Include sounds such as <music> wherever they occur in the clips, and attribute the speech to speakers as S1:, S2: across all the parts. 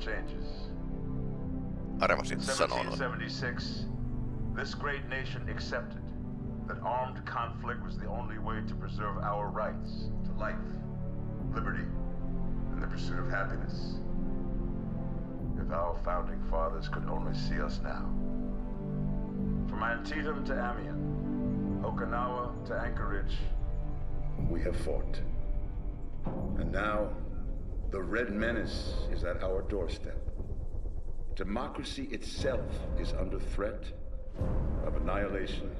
S1: changes.
S2: Arvasin noin.
S1: 1776, this great nation accepted that armed conflict was the only way to preserve our rights to life, liberty, and the pursuit of happiness. If our founding fathers could only see us now. From Antietam to Amiens, Okinawa to Anchorage, we have fought. And now, the Red Menace is at our doorstep. Democracy itself is under threat of annihilation.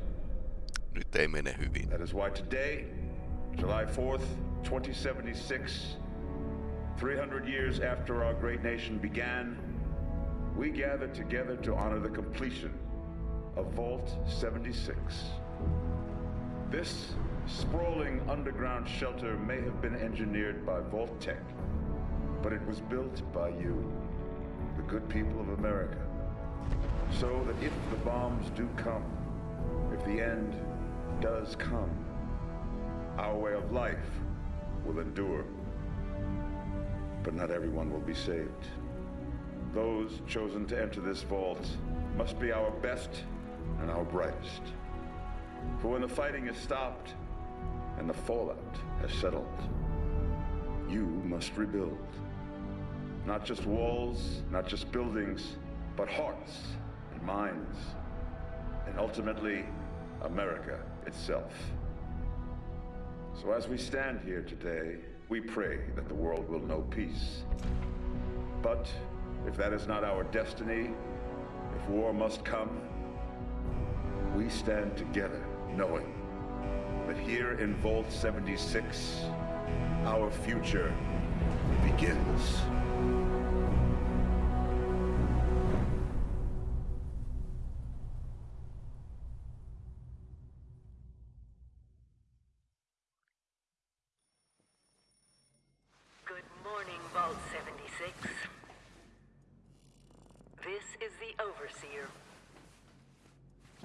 S2: Nyt ei mene hyvin.
S1: That is why today, July 4th, 2076, 300 years after our great nation began, we gather together to honor the completion of Vault 76. This sprawling underground shelter may have been engineered by Vault-Tec, but it was built by you, the good people of America, so that if the bombs do come, if the end does come, our way of life will endure. But not everyone will be saved. Those chosen to enter this vault must be our best and our brightest. For when the fighting is stopped and the fallout has settled, you must rebuild. Not just walls, not just buildings, but hearts and minds, and ultimately, America itself. So as we stand here today, we pray that the world will know peace. But if that is not our destiny, if war must come, we stand together knowing that here in Vault 76, our future begins.
S3: Good morning, Vault 76. This is the Overseer.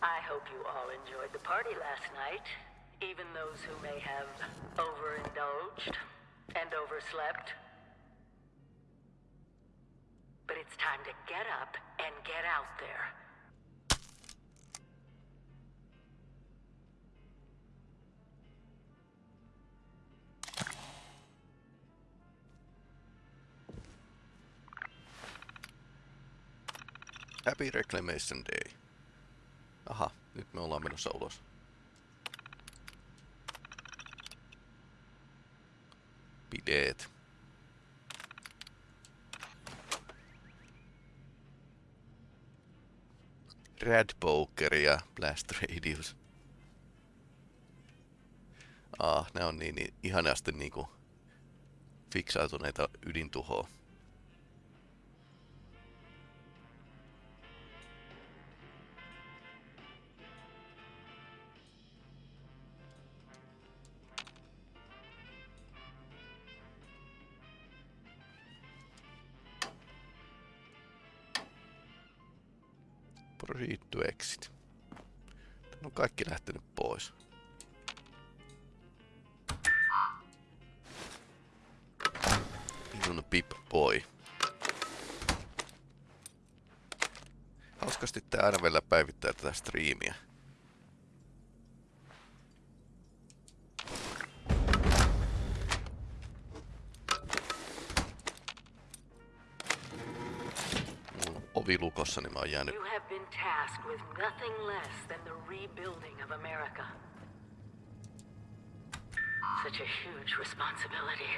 S3: I hope you all enjoyed the party last night, even those who may have overindulged and overslept. But it's time to get up and get out there.
S2: Happy Reclamation Day. Aha, nyt me ollaan menossa ulos. Bideet. Rad Poker ja Blast Radius. Ah, ne on niin, niin ihanasti niinku fiksautuneita ydintuhoa. Vielä päivittää tätä striimiä. Ovi lukossa, niin mä oon jäänyt
S3: You have been tasked with nothing less than the rebuilding of America. Such a huge responsibility.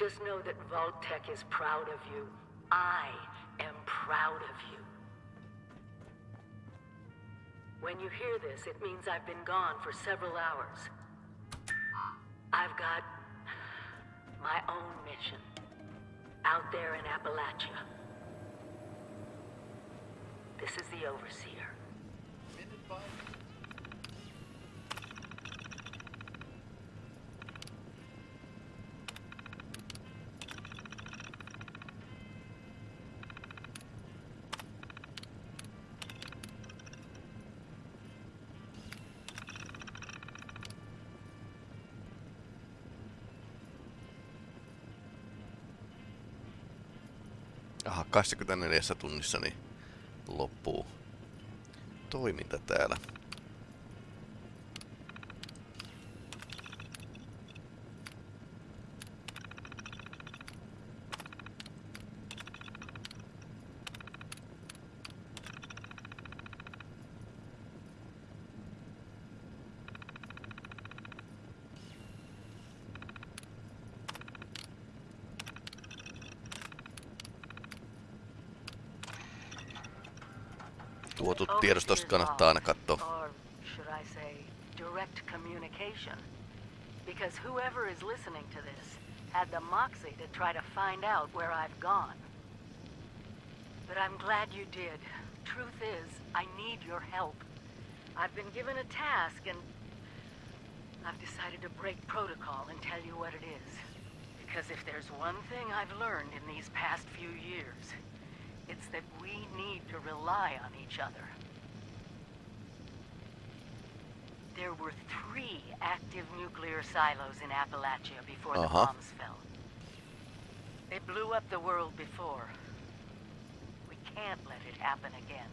S3: Just know that Vault-Tec is proud of you. I am proud of you. When you hear this, it means I've been gone for several hours. I've got my own mission out there in Appalachia. This is the Overseer.
S2: Aha, 24 tunnissa niin loppuu toiminta täällä. Tuotu tiedostosta kannattaa aina um,
S3: katsoa. Should I say, direct communication? Because whoever is listening to this had the moxie to try to find out where I've gone. But I'm glad you did. Truth is, I need your help. I've been given a task and I've decided to break protocol and tell you what it is. Because if there's one thing I've learned in these past few years, it's that we need to rely on each other. There were three active nuclear silos in Appalachia before the
S2: Uh-huh.
S3: bombs fell. They blew up the world before. We can't let it happen again.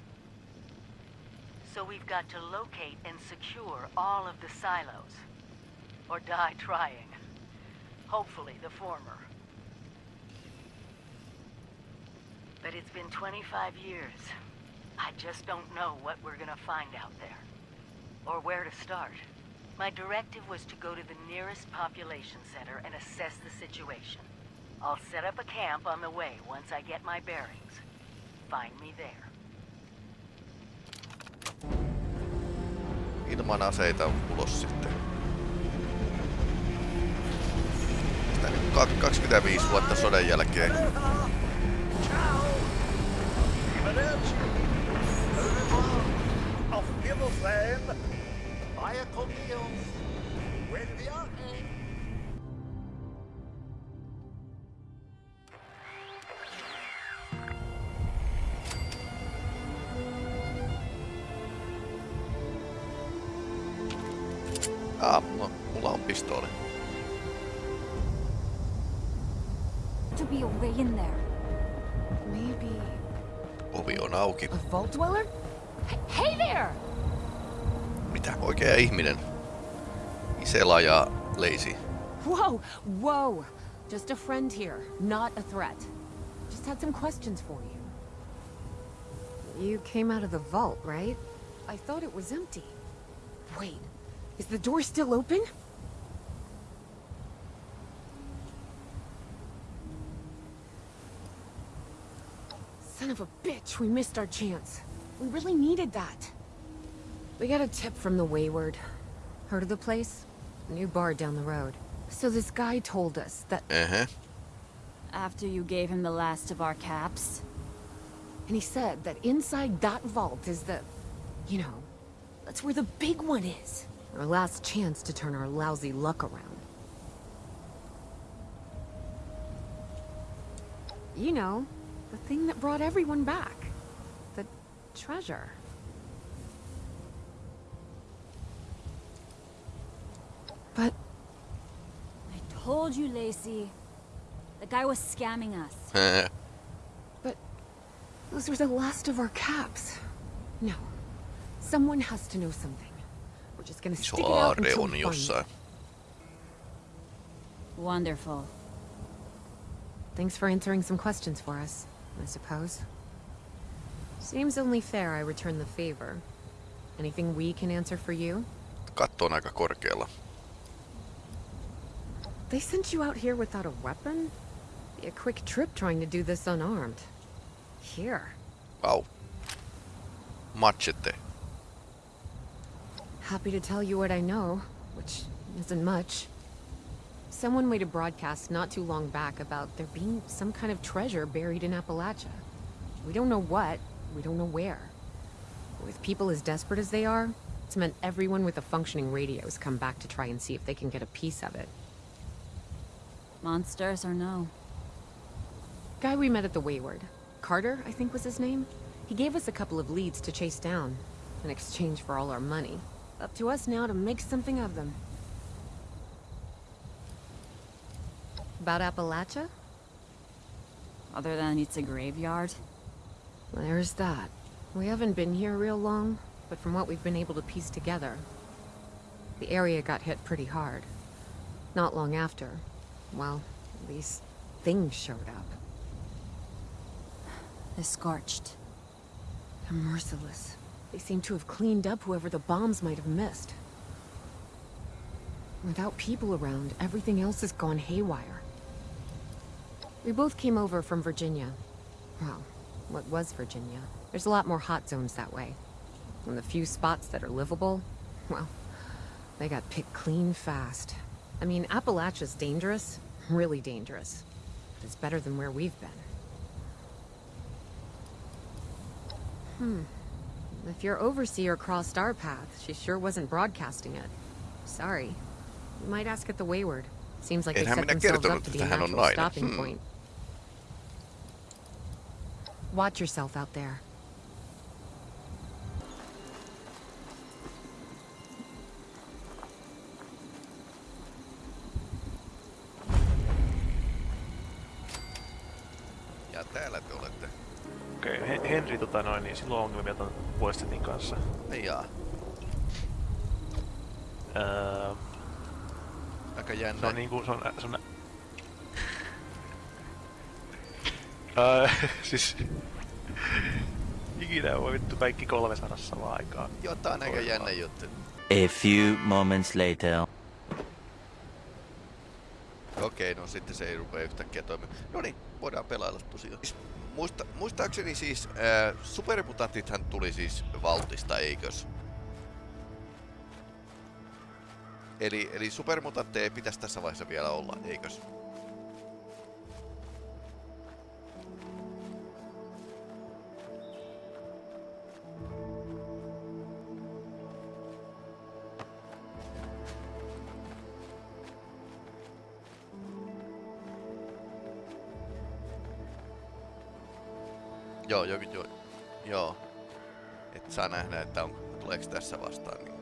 S3: So we've got to locate and secure all of the silos. Or die trying. Hopefully the former. But it's been 25 years. I just don't know what we're gonna find out there. Or where to start. My directive was to go to the nearest population center and assess the situation. I'll set up a camp on the way once I get my bearings. Find me there.
S2: Ilman aseita ulos sitten. Sitä nyt kak- 25 vuotta sodan jälkeen.
S4: Auf Wiedersehen. Vaya con Dios. Buen viaje.
S2: Ah, auki.
S5: a vault dweller?
S6: Hey, hey there!
S2: Mitä oikea ihminen? Isela ja Lacey.
S5: Whoa, whoa. Just a friend here, not a threat. Just had some questions for you. You came out of the vault, right? I thought it was empty. Wait, is the door still open? Son of a bitch, we missed our chance. We really needed that. We got a tip from the Wayward. Heard of the place? New bar down the road. So this guy told us that...
S2: Uh-huh.
S6: After you gave him the last of our caps.
S5: And he said that inside that vault is the... You know, that's where the big one is. Our last chance to turn our lousy luck around. You know, the thing that brought everyone back. The treasure. But
S6: I told you, Lacey. The guy was scamming us. <laughs>
S2: but
S5: Those were the last of our caps. No. Someone has to know something. We're just gonna
S2: Iso
S5: stick it out
S2: aarre
S5: until
S2: on
S5: we find it.
S2: jossain.
S6: Wonderful.
S5: Thanks for answering some questions for us, I suppose. Seems only fair I return the favor. Anything we can answer for you?
S2: Katto on aika korkealla.
S5: They sent you out here without a weapon? Be a quick trip trying to do this unarmed. Here.
S2: Vau. Machete.
S5: Happy to tell you what I know, which isn't much. Someone made a broadcast not too long back about there being some kind of treasure buried in Appalachia. We don't know what, we don't know where. With people as desperate as they are, it's meant everyone with a functioning radio has come back to try and see if they can get a piece of it.
S6: Monsters or no.
S5: Guy we met at the Wayward. Carter, I think was his name. He gave us a couple of leads to chase down, in exchange for all our money. Up to us now to make something of them. About Appalachia?
S6: other than it's a graveyard.
S5: There's that. We haven't been here real long, but from what we've been able to piece together, the area got hit pretty hard. Not long after, well, these things showed up.
S6: The Scorched.
S5: They're merciless. They seem to have cleaned up whoever the bombs might have missed. Without people around, everything else has gone haywire. We both came over from Virginia. Well, what was Virginia? There's a lot more hot zones that way. And the few spots that are livable, well, they got picked clean fast. I mean, Appalachia's dangerous, really dangerous. But it's better than where we've been. Hmm. If your overseer crossed our path, she sure wasn't broadcasting it. Sorry. You might ask at the Wayward. Seems like they set themselves up to be a natural stopping
S2: Hmm.
S5: point. Watch yourself out there.
S2: Ja täällä te olette.
S7: Okei, okay. Henri tota noin, niin silloin on ongelmia ton Westetin kanssa.
S2: Jaa.
S7: Öö,
S2: Aika
S7: se
S2: jännä.
S7: on niinku, se on, se on öö, <laughs> siis... Ikinä voi vittu kaikki kolme saada samaan aikaan.
S2: On aika jännä juttu.
S8: A few moments later.
S2: Okei, no sitten se ei rupea yhtäkkiä toimimaan. No niin, voidaan pelailla tosiaan. Siis Muista, muistaakseni siis äh, supermutantithan tuli siis Valtista, eikös? Eli, eli supermutantteja ei pitäisi tässä vaiheessa vielä olla, eikös? Joo, joku, joo, joo. Et saa nähdä, että on, tuleeko tässä vastaan. Niin.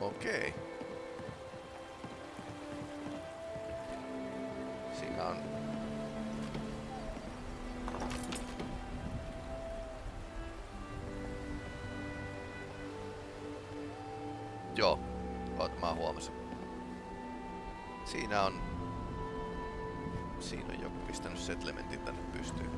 S2: Okei. Siinä on Siinä on... Siinä on joku pistänyt settlementin tänne pystyyn.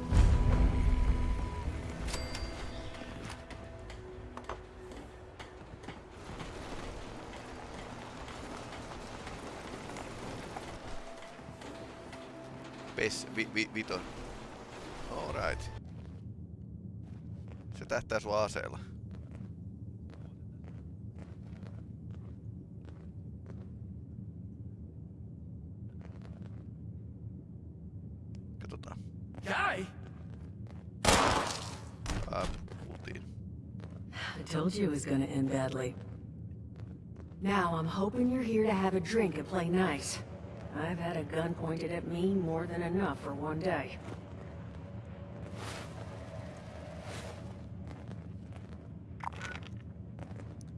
S2: Pes, vi, vi, vito. Alright. Se tähtää sua aseella. Katsotaan.
S9: Guy!
S2: Ah, kuultiin.
S10: I told you it was gonna end badly. Now, I'm hoping you're here to have a drink and play nice. I've had a gun pointed at me more than enough for one day.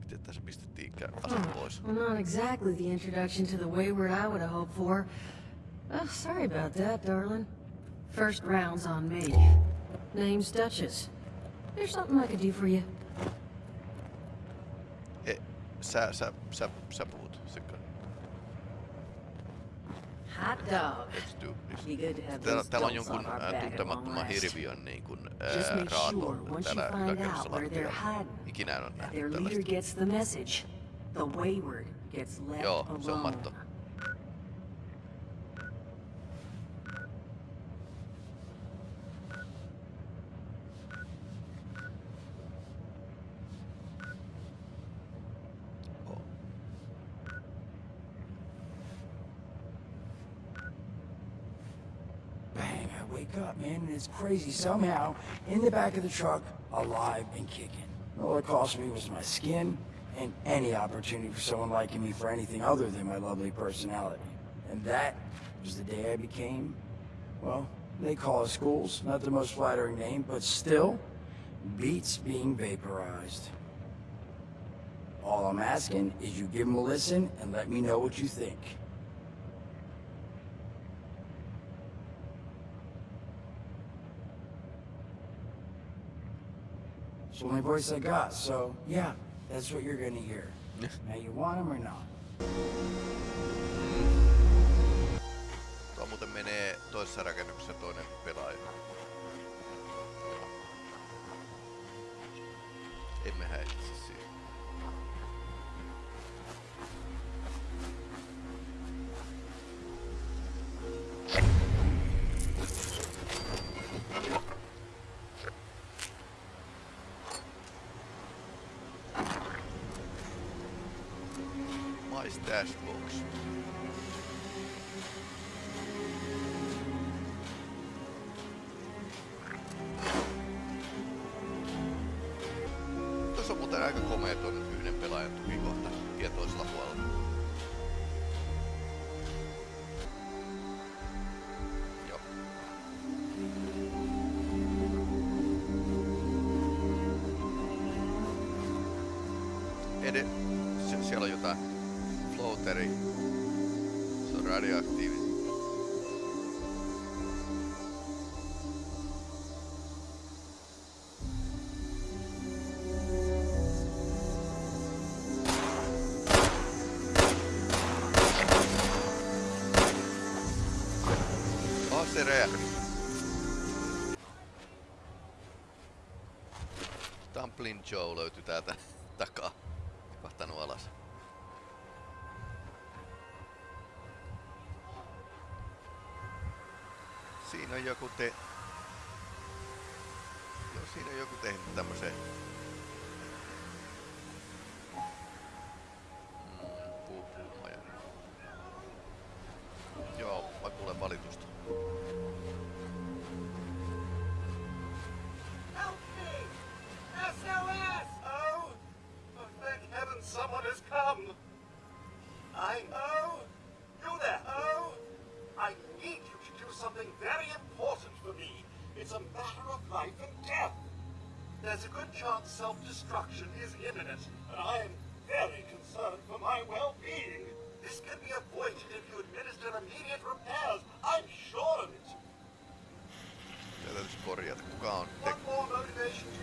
S2: Miten tässä pistettiinkään ase pois?
S10: Well, not exactly the introduction to the Wayward I would have hoped for. Oh, sorry about that, darling. First round's on me. Name's Duchess. There's something I could do for you.
S2: E, sä, sä, sä, sä puhut.
S10: Hot dog.
S2: Let's do this.
S10: Be good to have
S2: Täällä, täällä on jonkun
S10: off our
S2: ää,
S10: back at long
S2: tuntemattoman hirviön niin kuin,
S10: make
S2: raato
S10: sure once you
S2: täällä
S10: find
S2: yläkerrassa
S10: out where they're
S2: lattialla.
S10: hiding,
S2: Ikinä en ole nähnyt tällaista.
S10: gets the message. The Wayward gets left
S2: Joo, se on matto. Oh.
S9: Bang, I wake it's crazy. Somehow, in the back of the truck, alive and kicking. All it cost me was my skin and any opportunity for someone liking me for anything other than my lovely personality. And that was the day I became, well, they call us ghouls, not the most flattering name, but still, beats being vaporized. All I'm asking is you give him a listen and let me know what you think. It's the only voice I got, so yeah, that's what you're gonna hear. now you want him or not?
S2: Tuo muuten menee toisessa rakennuksessa toinen pelaaja. Stash box. Se räjähti. Dumpling Joe löytyi täältä <laughs> takaa. Tipahtanut alas. Siinä on joku te... Joo, siinä on joku tehnyt tämmösen...
S4: I... Oh! You there! Oh! I need you to do something very important for me. It's a matter of life and death. There's a good chance self-destruction is imminent, and I am very concerned for my well-being. This can be avoided if you administer immediate repairs. I'm sure of it.
S2: Tätä täytyisi korjata. Kuka on? Te...
S4: What more motivation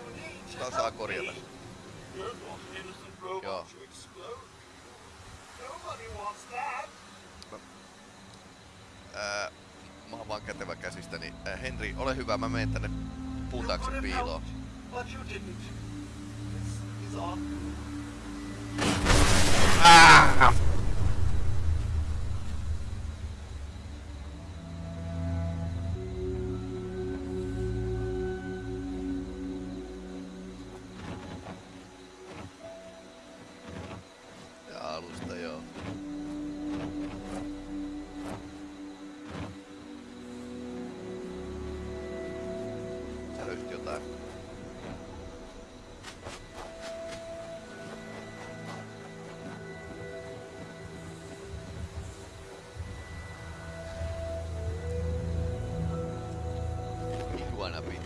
S2: Ää, mä oon vaan kätevä käsistäni. Ää, Henri, ole hyvä, mä menen tänne puun taakse piiloon.
S4: helped,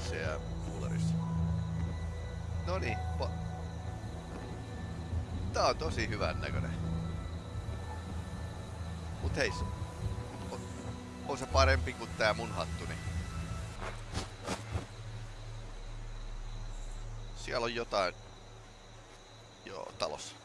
S2: Iguana pitsejä kuularissa. Noniin, Tää on tosi hyvän näköinen. Mut hei, on, on se parempi kuin tää mun hattuni. Siellä on jotain... Joo, talossa.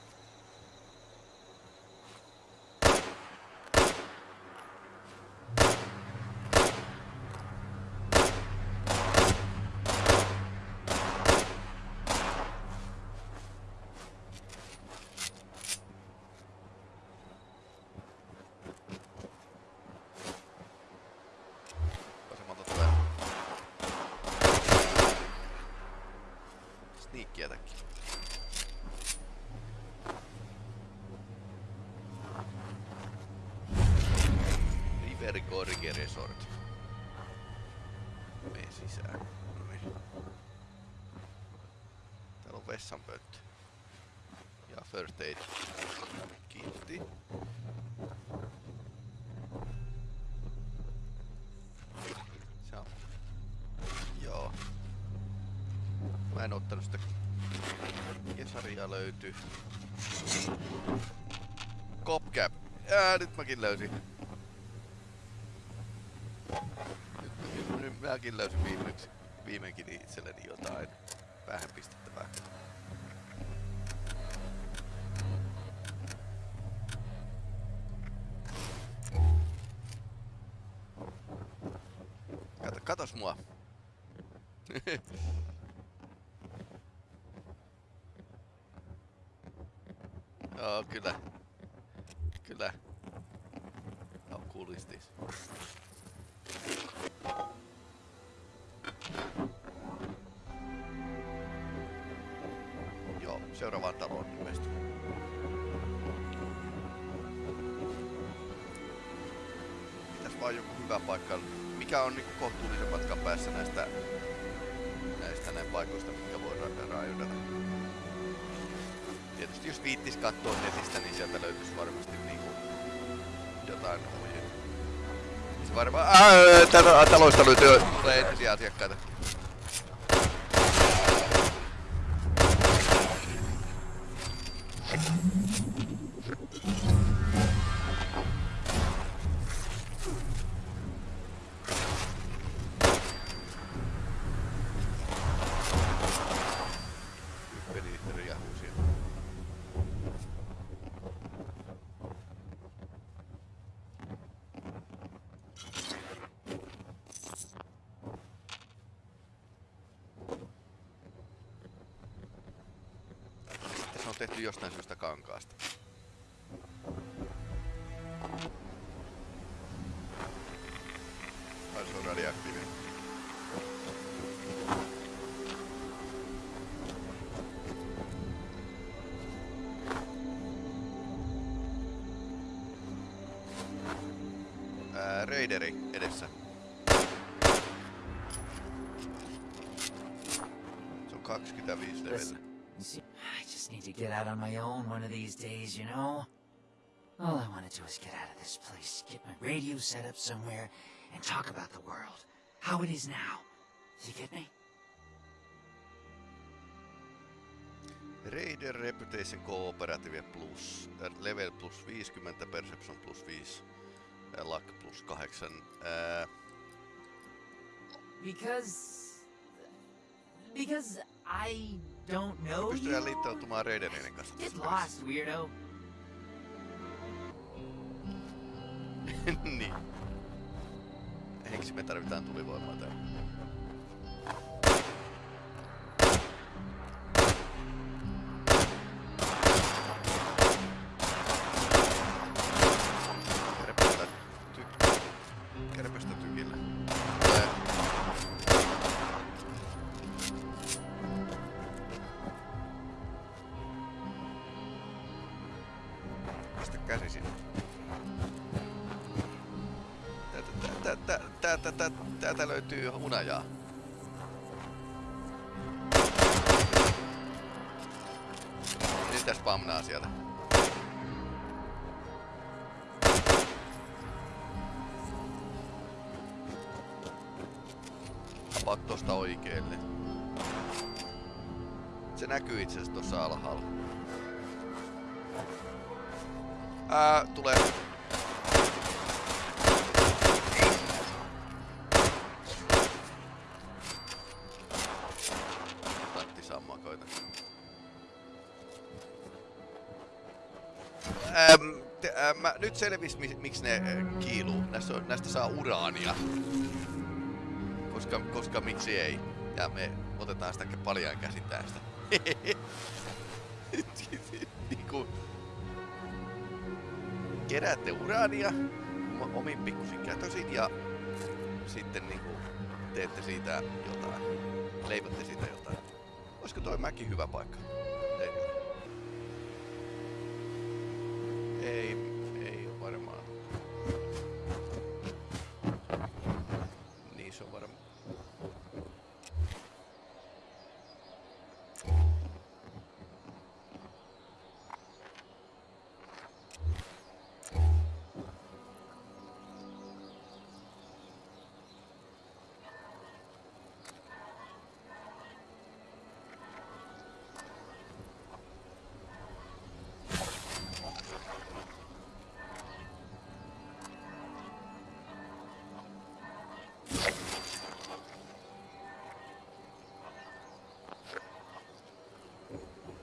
S2: Gorge Resort. Mene sisään. Noniin. Täällä on vessanpönttö. Ja first aid. Kiitti. Se on. Joo. Mä en ottanut sitä. Mikä sarja löytyy? Copcap. Ää, nyt mäkin löysin. Mäkin löysin viimeksi, viimeinkin itselleni jotain vähän pistettävää. Kato, katos mua. <laughs> Joo, kyllä. Kyllä. How cool seuraavaan taloon ilmestyy. Pitäis vaan joku hyvä paikka. Mikä on niinku kohtuullisen matkan päässä näistä näistä näin paikoista, mitkä voi ra-. Tietysti jos viittis katsoa netistä, niin sieltä löytyisi varmasti niinku jotain ohjeita. Se varmaan... Ää, taloista löytyy entisiä asiakkaita. Tehty jostain syystä kankaasta. Ai se on radioaktiivinen. Raideri edessä. Se on 25 levelillä.
S11: Need to get out on my own one of these days, you know? All I want to do is get out of this place, get my radio set up somewhere, and talk about the world. How it is now. You get me?
S2: Raider Reputation Cooperative plus, äh, level plus 50, Perception plus 5, äh, Luck plus 8. Äh,
S11: Because... Because I don't know
S2: pystytään liittoutumaan Raiderien kanssa
S11: Get lost, weirdo. <laughs>
S2: niin. Henksi me tarvitaan tulivoimaa täällä. Täältä, löytyy hunajaa. Niitä spamnaa sieltä. Apat tosta oikeelle. Se näkyy itse asiassa tossa alhaalla. Ää, tulee. Mä, nyt selvis, mi, miksi ne äh, kiiluu. Näistä, on, näistä saa uraania. Koska, koska miksi ei. Ja me otetaan sitä paljaan käsitään sitä. <laughs> niinku, keräätte uraania omin pikkusin kätösin ja sitten niinku teette siitä jotain. Leivotte siitä jotain. Olisiko toi mäki hyvä paikka? Teille? Ei Spider-Man.